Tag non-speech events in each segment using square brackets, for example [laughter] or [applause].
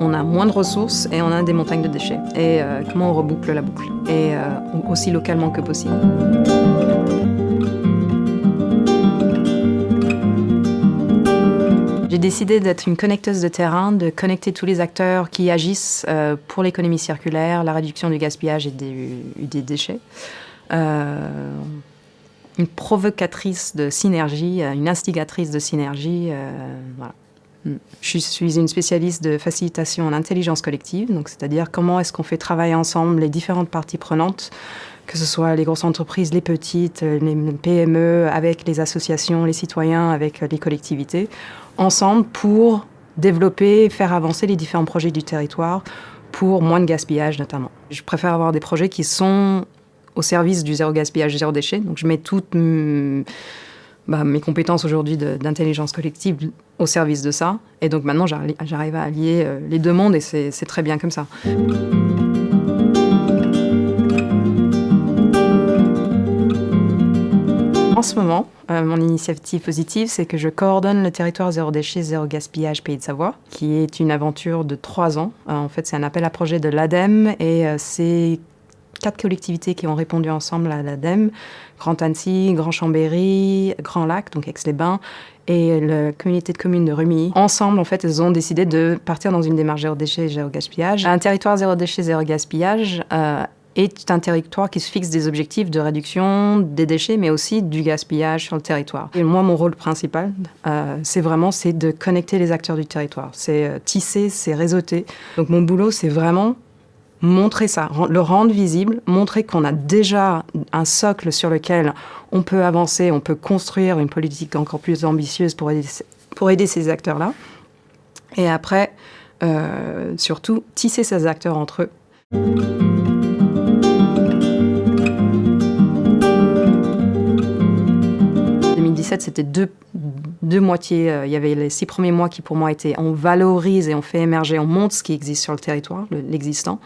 on a moins de ressources et on a des montagnes de déchets. Et euh, comment on reboucle la boucle Et euh, aussi localement que possible. J'ai décidé d'être une connecteuse de terrain, de connecter tous les acteurs qui agissent euh, pour l'économie circulaire, la réduction du gaspillage et des, déchets. une provocatrice de synergie, une instigatrice de synergie. Je suis une spécialiste de facilitation en intelligence collective, c'est-à-dire comment est-ce qu'on fait travailler ensemble les différentes parties prenantes, que ce soit les grosses entreprises, les petites, les PME, avec les associations, les citoyens, avec les collectivités, ensemble pour développer faire avancer les différents projets du territoire pour moins de gaspillage notamment. Je préfère avoir des projets qui sont au service du zéro gaspillage, zéro déchet, donc je mets toutes bah, mes compétences aujourd'hui d'intelligence collective au service de ça. Et donc maintenant, j'arrive à allier euh, les deux mondes et c'est très bien comme ça. En ce moment, euh, mon initiative positive, c'est que je coordonne le territoire zéro déchet, zéro gaspillage Pays de Savoie, qui est une aventure de trois ans. Euh, en fait, c'est un appel à projet de l'ADEME et c'est quatre collectivités qui ont répondu ensemble à l'ADEME, Grand Annecy, Grand Chambéry, Grand Lac, donc Aix-les-Bains, et la communauté de communes de Rumilly. Ensemble, en fait, elles ont décidé de partir dans une démarche zéro déchet, zéro gaspillage. Un territoire zéro déchet, zéro gaspillage euh, est un territoire qui se fixe des objectifs de réduction des déchets, mais aussi du gaspillage sur le territoire. Et moi, mon rôle principal, euh, c'est vraiment c'est de connecter les acteurs du territoire. C'est euh, tisser, c'est réseauter. Donc mon boulot, c'est vraiment montrer ça, le rendre visible, montrer qu'on a déjà un socle sur lequel on peut avancer, on peut construire une politique encore plus ambitieuse pour aider, ces acteurs-là. Et après, euh, surtout, tisser ces acteurs entre eux. 2017, c'était deux, deux moitiés. Euh, il y avait les six premiers mois qui, pour moi, étaient on valorise et on fait émerger, on montre ce qui existe sur le territoire, l'existant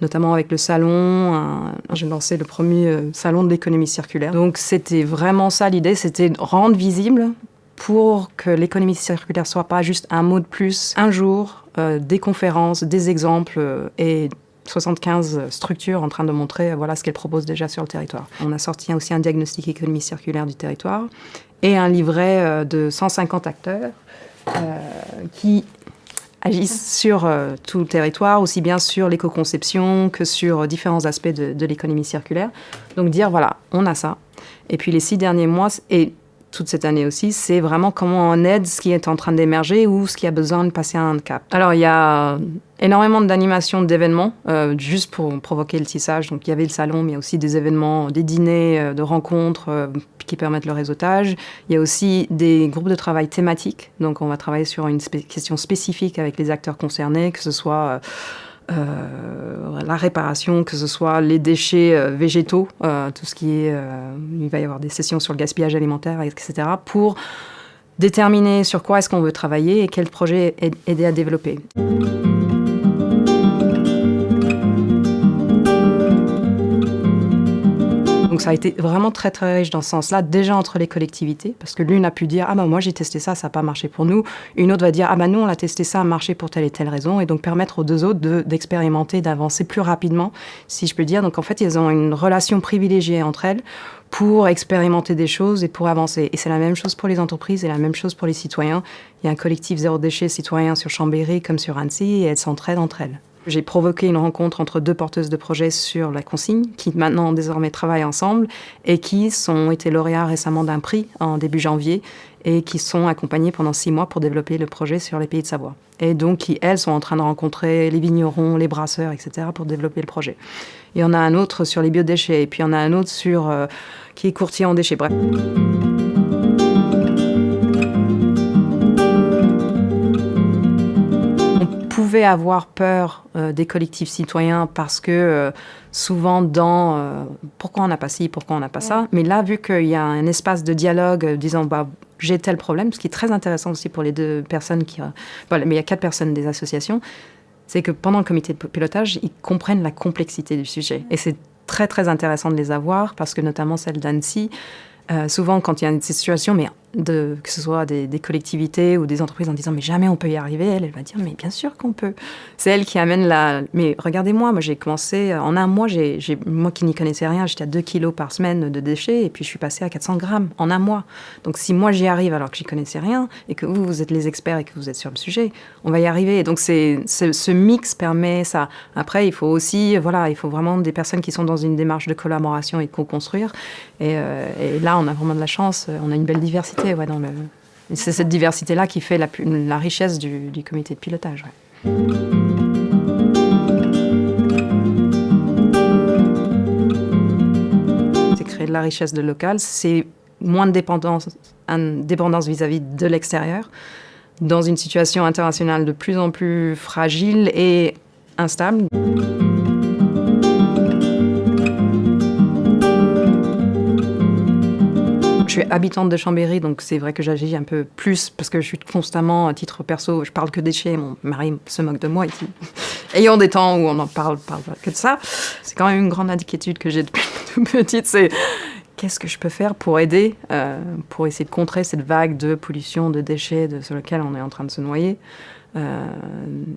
notamment avec le salon. J'ai lancé le premier euh, salon de l'économie circulaire. Donc c'était vraiment ça l'idée, c'était rendre visible pour que l'économie circulaire soit pas juste un mot de plus, un jour, euh, des conférences, des exemples et 75 structures en train de montrer voilà ce qu'elles proposent déjà sur le territoire. On a sorti aussi un diagnostic économie circulaire du territoire et un livret euh, de 150 acteurs euh, qui agissent sur euh, tout le territoire, aussi bien sur l'éco-conception que sur différents aspects de, de l'économie circulaire. Donc dire, voilà, on a ça. Et puis les six derniers mois, et toute cette année aussi, c'est vraiment comment on aide ce qui est en train d'émerger ou ce qui a besoin de passer un cap. Alors il y a énormément d'animations, d'événements, euh, juste pour provoquer le tissage. Donc il y avait le salon, mais il y a aussi des événements, des dîners, euh, de rencontres euh, qui permettent le réseautage. Il y a aussi des groupes de travail thématiques. Donc on va travailler sur une question spécifique avec les acteurs concernés, que ce soit euh, la réparation, que ce soit les déchets euh, végétaux, euh, tout ce qui est... il va y avoir des sessions sur le gaspillage alimentaire, etc., pour déterminer sur quoi est-ce qu'on veut travailler et quel projet aider à développer. Donc ça a été vraiment très très riche dans ce sens-là, déjà entre les collectivités, parce que l'une a pu dire « Ah ben moi j'ai testé ça, ça n'a pas marché pour nous ». Une autre va dire « Ah ben nous on l'a testé ça, ça a marché pour telle et telle raison ». Et donc permettre aux deux autres d'expérimenter, d'avancer plus rapidement, si je peux dire. Donc en fait, ils ont une relation privilégiée entre elles pour expérimenter des choses et pour avancer. Et c'est la même chose pour les entreprises et la même chose pour les citoyens. Il y a un collectif zéro déchet citoyen sur Chambéry comme sur Annecy et elles s'entraident entre elles. J'ai provoqué une rencontre entre deux porteuses de projets sur la consigne, qui maintenant désormais travaillent ensemble et qui ont été lauréats récemment d'un prix en début janvier et qui sont accompagnés pendant six mois pour développer le projet sur les pays de Savoie. Et donc qui, elles, sont en train de rencontrer les vignerons, les brasseurs, etc. pour développer le projet. Il y en a un autre sur les biodéchets et puis il y en a un autre sur, euh, qui est courtier en déchets. Bref. Pouvait avoir peur euh, des collectifs citoyens parce que euh, souvent dans euh, pourquoi on n'a pas ci, pourquoi on n'a pas ça? Mais là, vu qu'il y a un espace de dialogue disant bah, j'ai tel problème, ce qui est très intéressant aussi pour les deux personnes qui... Voilà, mais il y a quatre personnes des associations, c'est que pendant le comité de pilotage, ils comprennent la complexité du sujet. Et c'est très très intéressant de les avoir parce que notamment celle d'Annecy, souvent quand il y a une situation, mais que ce soit des, collectivités ou des entreprises en disant mais jamais on peut y arriver, elle, elle va dire mais bien sûr qu'on peut. C'est elle qui amène la... Mais regardez-moi, moi j'ai commencé, en un mois, j'ai, moi qui n'y connaissais rien, j'étais à 2 kilos par semaine de déchets et puis je suis passée à 400 grammes en un mois. Donc si moi j'y arrive alors que j'y connaissais rien et que vous, vous êtes les experts et que vous êtes sur le sujet, on va y arriver. Donc c'est, ce mix permet ça. Après, il faut aussi, voilà, il faut vraiment des personnes qui sont dans une démarche de collaboration et de co-construire. Et, euh, et là, on a vraiment de la chance, on a une belle diversité c'est cette diversité-là qui fait la, richesse du, comité de pilotage. C'est créer de la richesse de local, c'est moins de dépendance, vis-à-vis -vis de l'extérieur, dans une situation internationale de plus en plus fragile et instable. Suis habitante de Chambéry, donc c'est vrai que j'agis un peu plus parce que je suis constamment, à titre perso, je parle que déchets. Mon mari se moque de moi ici. [laughs] Ayant des temps où on en parle, parle que de ça, c'est quand même une grande inquiétude que j'ai depuis [laughs] toute petite. C'est qu'est-ce que je peux faire pour aider, euh, pour essayer de contrer cette vague de pollution, de déchets de, sur lequel on est en train de se noyer. Euh,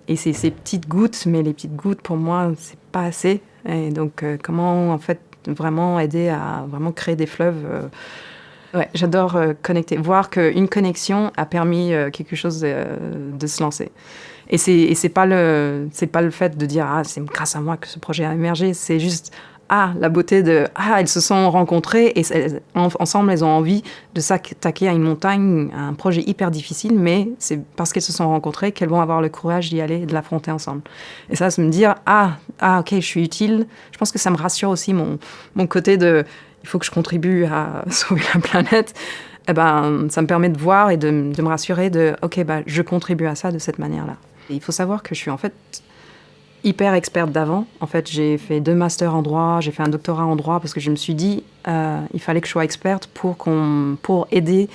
et c'est ces petites gouttes, mais les petites gouttes, pour moi, c'est pas assez. Et donc, euh, comment en fait vraiment aider à vraiment créer des fleuves Ouais, j'adore euh, connecter, voir qu'une connexion a permis euh, quelque chose euh, de se lancer. Et c'est c'est pas le c'est pas le fait de dire ah c'est grâce à moi que ce projet a émergé, c'est juste ah la beauté de ah elles se sont rencontrées et ensemble elles ont envie de s'attaquer à une montagne, à un projet hyper difficile, mais c'est parce qu'elles se sont rencontrées qu'elles vont avoir le courage d'y aller et de l'affronter ensemble. Et ça, c'est me dire ah ah ok je suis utile. Je pense que ça me rassure aussi mon mon côté de il faut que je contribue à [laughs] sauver la planète, eh ben, ça me permet de voir et de, me rassurer de, OK, bah, je contribue à ça de cette manière-là. Il faut savoir que je suis en fait hyper experte d'avant. En fait, j'ai fait deux masters en droit, j'ai fait un doctorat en droit parce que je me suis dit, euh, il fallait que je sois experte pour, aider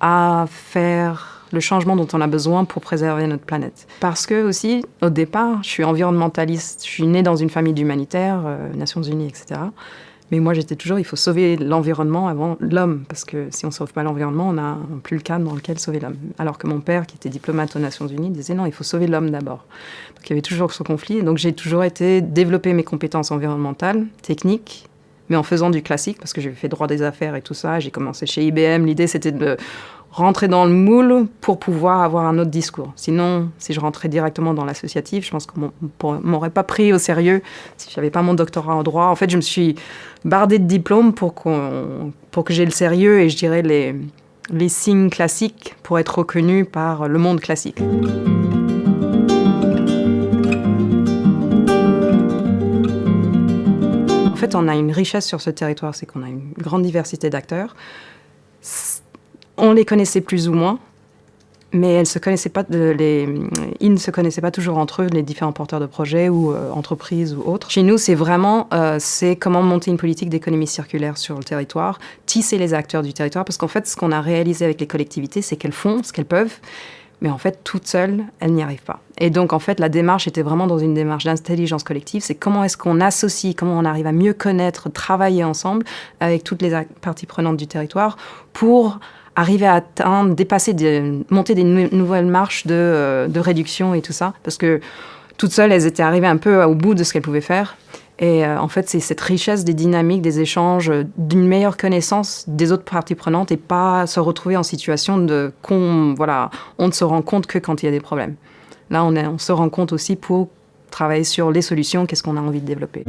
à faire le changement dont on a besoin pour préserver notre planète. Parce que aussi, au départ, je suis environnementaliste, je suis née dans une famille d'humanitaires, euh, Nations Unies, etc. Mais moi, j'étais toujours, il faut sauver l'environnement avant l'homme, parce que si on ne sauve pas l'environnement, on n'a plus le cadre dans lequel sauver l'homme. Alors que mon père, qui était diplomate aux Nations Unies, disait non, il faut sauver l'homme d'abord. Donc il y avait toujours ce conflit. Donc j'ai toujours été développer mes compétences environnementales, techniques, mais en faisant du classique, parce que j'ai fait droit des affaires et tout ça. J'ai commencé chez IBM. L'idée, c'était de rentrer dans le moule pour pouvoir avoir un autre discours. Sinon, si je rentrais directement dans l'associatif, je pense qu'on m'aurait pas pris au sérieux si j'avais pas mon doctorat en droit. En fait, je me suis bardée de diplômes pour, pour que j'ai le sérieux et je dirais les, les signes classiques pour être reconnu par le monde classique. En fait, on a une richesse sur ce territoire, c'est qu'on a une grande diversité d'acteurs on les connaissait plus ou moins, mais elles se connaissaient pas ils ne se connaissaient pas toujours entre eux, les différents porteurs de projets ou euh, entreprises ou autres. Chez nous, c'est vraiment euh, c'est comment monter une politique d'économie circulaire sur le territoire, tisser les acteurs du territoire, parce qu'en fait, ce qu'on a réalisé avec les collectivités, c'est qu'elles font ce qu'elles peuvent, mais en fait, toutes seules, elles n'y arrivent pas. Et donc, en fait, la démarche était vraiment dans une démarche d'intelligence collective. C'est comment est-ce qu'on associe, comment on arrive à mieux connaître, travailler ensemble avec toutes les parties prenantes du territoire pour arriver à atteindre, dépasser, monter des nouvelles marches de, euh, de, réduction et tout ça. Parce que toutes seules, elles étaient arrivées un peu au bout de ce qu'elles pouvaient faire. Et euh, en fait, c'est cette richesse des dynamiques, des échanges, d'une meilleure connaissance des autres parties prenantes et pas se retrouver en situation de qu'on, voilà, on ne se rend compte que quand il y a des problèmes. Là, on se rend compte aussi pour travailler sur les solutions, qu'est-ce qu'on a envie de développer.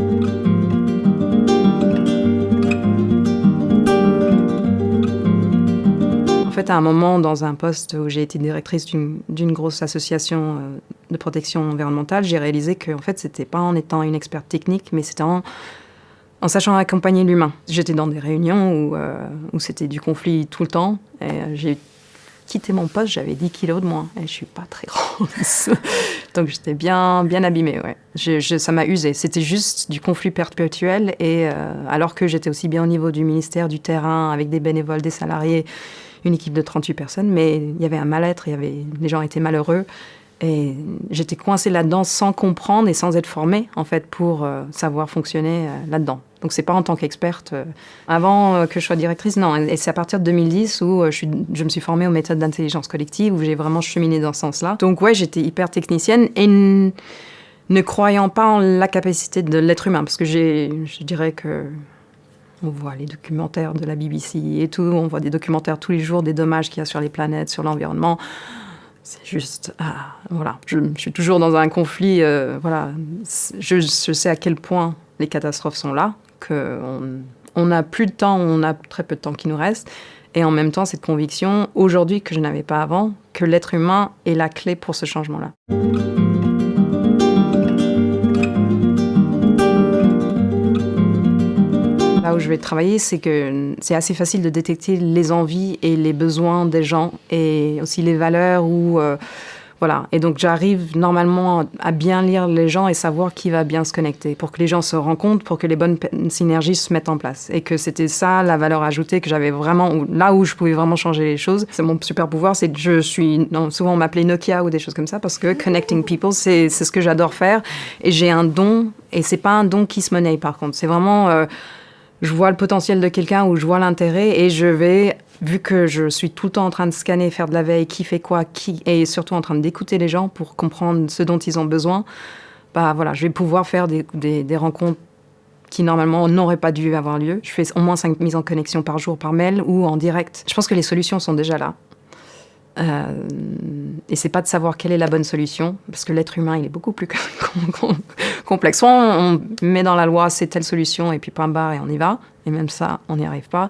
Fait, à un moment, dans un poste où j'ai été directrice d'une grosse association euh, de protection environnementale, j'ai réalisé que en fait, c'était pas en étant une experte technique, mais c'était en, sachant accompagner l'humain. J'étais dans des réunions où, euh, c'était du conflit tout le temps. Euh, j'ai quitté mon poste, j'avais 10 kilos de moins. Et je suis pas très [laughs] grande. Donc j'étais bien, bien abîmée. Ça m'a usé. C'était juste du conflit perpétuel. Et alors que j'étais aussi bien au niveau du ministère, du terrain, avec des bénévoles, des salariés une équipe de 38 personnes, mais il y avait un mal-être, les gens étaient malheureux. Et j'étais coincée là-dedans sans comprendre et sans être formée, en fait, pour euh, savoir fonctionner euh, là-dedans. Donc, c'est pas en tant qu'experte. Euh, avant que je sois directrice, non. Et c'est à partir de 2010 où je, je, me suis formée aux méthodes d'intelligence collective, où j'ai vraiment cheminé dans ce sens-là. Donc, ouais, j'étais hyper technicienne et ne croyant pas en la capacité de l'être humain, parce que je dirais que on voit les documentaires de la BBC et tout, on voit des documentaires tous les jours des dommages qu'il y a sur les planètes, sur l'environnement. C'est juste, ah, voilà, je, suis toujours dans un conflit, euh, voilà, je, sais à quel point les catastrophes sont là, qu'on on n'a plus de temps, on a très peu de temps qui nous reste, et en même temps cette conviction, aujourd'hui que je n'avais pas avant, que l'être humain est la clé pour ce changement-là. Où je vais travailler, c'est que c'est assez facile de détecter les envies et les besoins des gens et aussi les valeurs ou euh, voilà. Et donc j'arrive normalement à bien lire les gens et savoir qui va bien se connecter pour que les gens se rencontrent, pour que les bonnes synergies se mettent en place. Et que c'était ça la valeur ajoutée que j'avais vraiment, là où je pouvais vraiment changer les choses. C'est mon super pouvoir, c'est que je suis, souvent on m'appelait Nokia ou des choses comme ça parce que connecting people, c'est ce que j'adore faire. Et j'ai un don, et c'est pas un don qui se monnaie par contre. C'est vraiment. Euh, je vois le potentiel de quelqu'un ou je vois l'intérêt et je vais, vu que je suis tout le temps en train de scanner, faire de la veille, qui fait quoi, qui, et surtout en train d'écouter les gens pour comprendre ce dont ils ont besoin, bah voilà, je vais pouvoir faire des, des, rencontres qui normalement n'auraient pas dû avoir lieu. Je fais au moins cinq mises en connexion par jour par mail ou en direct. Je pense que les solutions sont déjà là. Euh, et c'est pas de savoir quelle est la bonne solution, parce que l'être humain, il est beaucoup plus [laughs] complexe. Soit on, met dans la loi c'est telle solution et puis point barre et on y va, et même ça, on n'y arrive pas.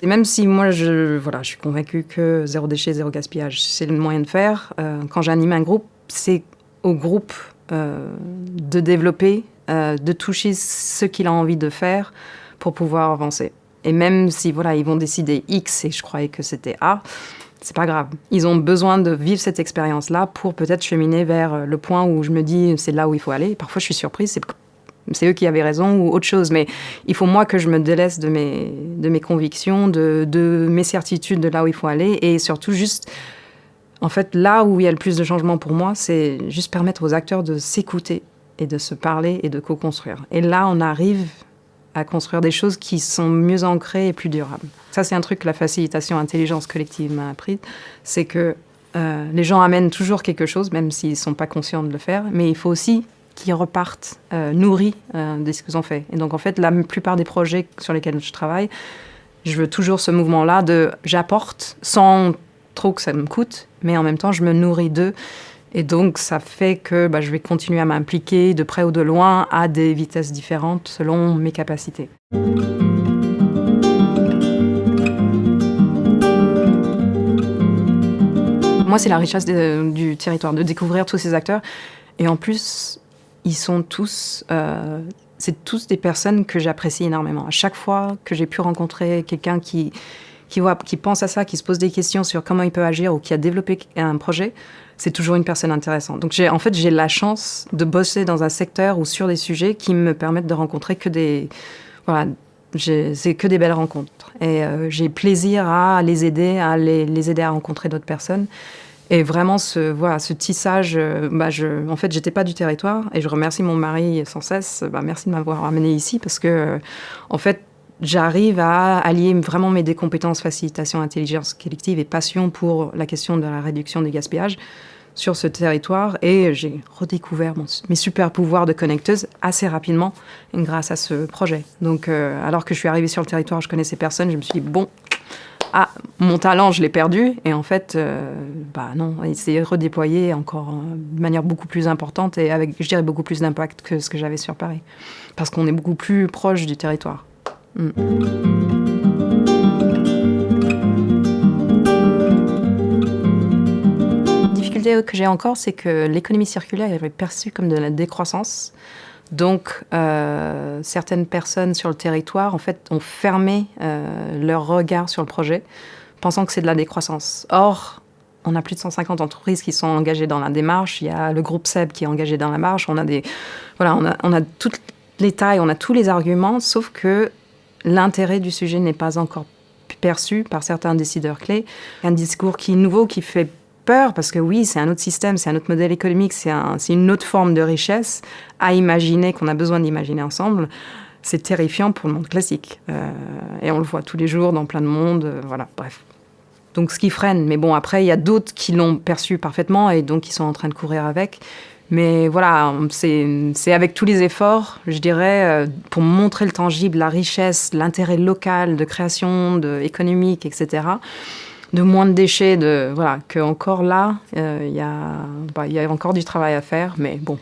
Et même si moi, je, voilà, je suis convaincue que zéro déchet, zéro gaspillage, c'est le moyen de faire, euh, quand j'anime un groupe, c'est au groupe euh, de développer, de toucher ce qu'il a envie de faire pour pouvoir avancer. Et même si voilà, ils vont décider X et je croyais que c'était A, c'est pas grave. Ils ont besoin de vivre cette expérience-là pour peut-être cheminer vers euh, le point où je me dis c'est là où il faut aller. Parfois, je suis surprise, c'est eux qui avaient raison ou autre chose. Mais il faut moi que je me délaisse de mes, convictions, de, mes certitudes de là où il faut aller et surtout juste, en fait, là où il y a le plus de changements pour moi, c'est juste permettre aux acteurs de s'écouter et de se parler et de co-construire. Et là, on arrive à construire des choses qui sont mieux ancrées et plus durables. Ça, c'est un truc que la facilitation intelligence collective m'a appris, c'est que euh, les gens amènent toujours quelque chose, même s'ils ne sont pas conscients de le faire, mais il faut aussi qu'ils repartent euh, nourris euh, de ce qu'ils ont fait. Et donc, en fait, la plupart des projets sur lesquels je travaille, je veux toujours ce mouvement-là de j'apporte sans trop que ça me coûte, mais en même temps, je me nourris d'eux et donc, ça fait que bah, je vais continuer à m'impliquer de près ou de loin à des vitesses différentes selon mes capacités. Moi, c'est la richesse du territoire, de découvrir tous ces acteurs. Et en plus, ils sont tous... Euh, c'est tous des personnes que j'apprécie énormément. À chaque fois que j'ai pu rencontrer quelqu'un qui, qui, voit, qui pense à ça, qui se pose des questions sur comment il peut agir ou qui a développé un projet, c'est toujours une personne intéressante. Donc en fait, j'ai la chance de bosser dans un secteur ou sur des sujets qui me permettent de rencontrer que des, voilà, c'est que des belles rencontres. Et euh, j'ai plaisir à les aider, à les, aider à rencontrer d'autres personnes. Et vraiment, ce, voilà, ce tissage, euh, bah je, en fait, j'étais pas du territoire et je remercie mon mari sans cesse. Bah, merci de m'avoir amené ici parce que, euh, en fait, j'arrive à allier vraiment mes deux compétences facilitation, intelligence collective et passion pour la question de la réduction du gaspillage sur ce territoire et j'ai redécouvert mes super pouvoirs de connecteuse assez rapidement grâce à ce projet. Donc euh, alors que je suis arrivée sur le territoire, je connaissais personne, je me suis dit bon, ah mon talent je l'ai perdu et en fait euh, bah non, il s'est redéployé encore euh, de manière beaucoup plus importante et avec je dirais beaucoup plus d'impact que ce que j'avais sur Paris parce qu'on est beaucoup plus proche du territoire. La difficulté que j'ai encore, c'est que l'économie circulaire est perçue comme de la décroissance. Donc, euh, certaines personnes sur le territoire, en fait, ont fermé euh, leur regard sur le projet, pensant que c'est de la décroissance. Or, on a plus de 150 entreprises qui sont engagées dans la démarche. Il y a le groupe SEB qui est engagé dans la marche. On a des, voilà, on a, on a toutes les tailles, on a tous les arguments, sauf que l'intérêt du sujet n'est pas encore perçu par certains décideurs clés. Un discours qui est nouveau, qui fait peur parce que oui, c'est un autre système, c'est un autre modèle économique, c'est un, une autre forme de richesse à imaginer, qu'on a besoin d'imaginer ensemble. C'est terrifiant pour le monde classique. Euh, et on le voit tous les jours dans plein de mondes. Euh, voilà, bref. Donc ce qui freine. Mais bon, après, il y a d'autres qui l'ont perçu parfaitement et donc qui sont en train de courir avec. Mais voilà, c'est avec tous les efforts, je dirais, euh, pour montrer le tangible, la richesse, l'intérêt local de création, économique, etc., de moins de déchets, de voilà, que là, euh, il y, bah, y a encore du travail à faire, mais bon.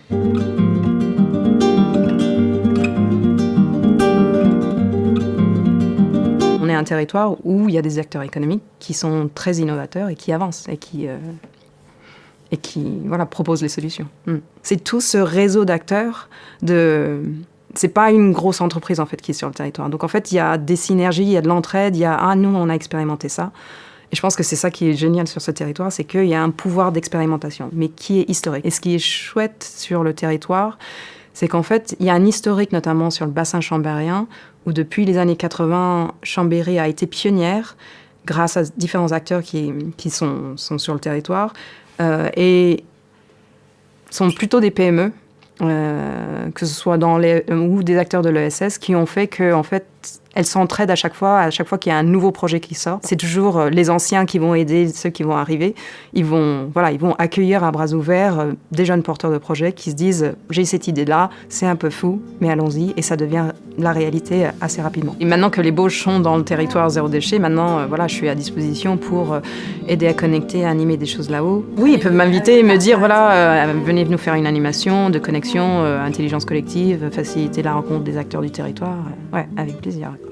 On est un territoire où il y a des acteurs économiques qui sont très innovateurs et qui avancent et qui euh, et qui voilà, propose les solutions. Hmm. C'est tout ce réseau d'acteurs de c'est pas une grosse entreprise en fait qui est sur le territoire. Donc en fait, il y a des synergies, il y a de l'entraide, il y a ah nous on a expérimenté ça. Et je pense que c'est ça qui est génial sur ce territoire, c'est qu'il y a un pouvoir d'expérimentation, mais qui est historique. Et ce qui est chouette sur le territoire, c'est qu'en fait, il y a un historique notamment sur le bassin chambérien, où depuis les années 80, Chambéry a été pionnière grâce à différents acteurs qui, sont, sur le territoire, et sont plutôt des PME, euh, que ce soit dans les, ou des acteurs de l'ESS, qui ont fait que, en fait, elles s'entraident à chaque fois, à chaque fois qu'il y a un nouveau projet qui sort. C'est toujours euh, les anciens qui vont aider ceux qui vont arriver. Ils vont, voilà, ils vont accueillir à bras ouverts euh, des jeunes porteurs de projets qui se disent j'ai cette idée-là, c'est un peu fou, mais allons-y, et ça devient la réalité assez rapidement. Et maintenant que les Bauges sont dans le territoire zéro déchet, maintenant, euh, voilà, je suis à disposition pour aider à connecter, à animer des choses là-haut. Oui, ils peuvent m'inviter et me dire voilà, venez nous faire une animation de connexion, intelligence collective, faciliter la rencontre des acteurs du territoire. ouais, avec plaisir. You.